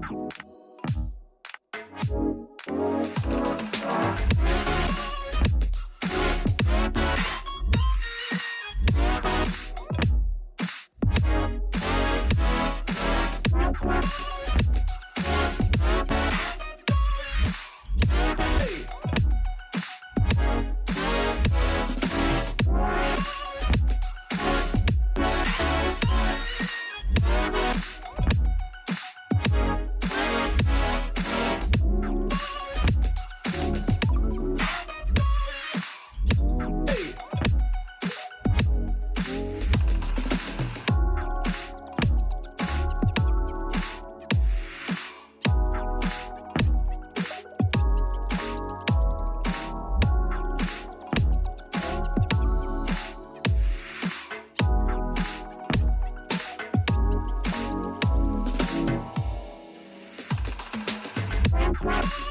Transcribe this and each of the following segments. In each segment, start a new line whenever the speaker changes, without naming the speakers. Thank you. Thanks for watching.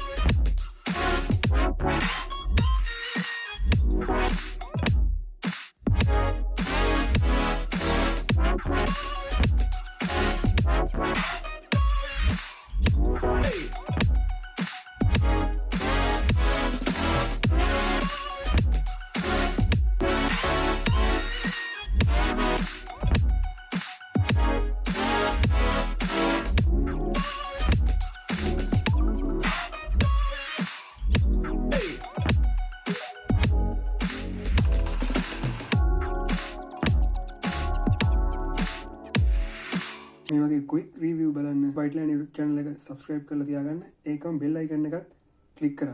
මේමගේ කුයි රීවිය් බලන්න බයිටලන් චැනල එක subscribe කල තියාගන්න ඒකම් බෙල්ලයිගන්න එකත් කලික් කරන්න